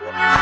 Yeah.